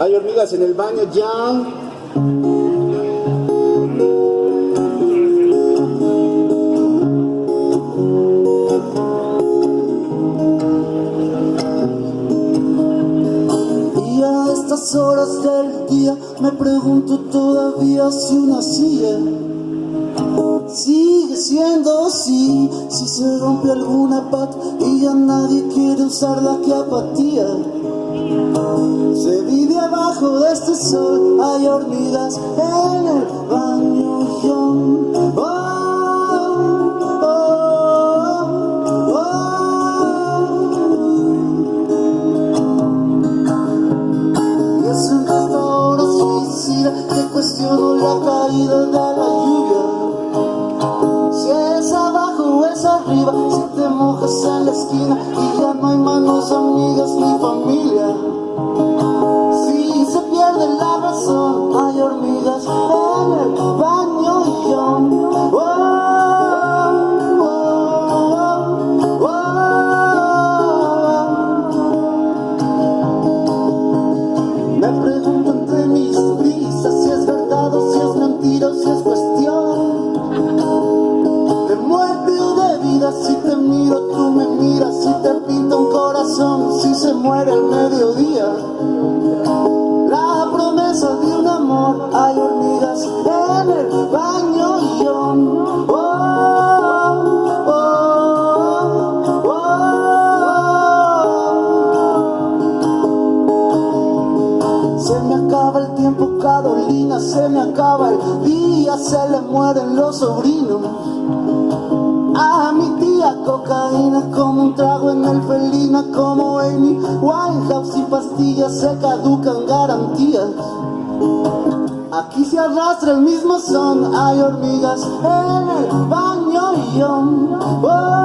Hay hormigas en el baño ya. Y a estas horas del día me pregunto todavía si una silla sigue siendo así. Si se rompe alguna pata y ya nadie quiere usarla, que apatía. Se vive abajo de este sol, hay hormigas en el baño. Oh, oh, oh, Y es esta hora suicida que cuestiono la caída de la lluvia. Si es abajo o es arriba, hay hormigas en el baño yo. Se me acaba el tiempo, Carolina, se me acaba el día, se le mueren los sobrinos. A mi tía cocaína como un trago en el felina como Amy Winehouse y pastillas se caducan garantías. Aquí se arrastra el mismo son, hay hormigas en el baño y yo. Oh,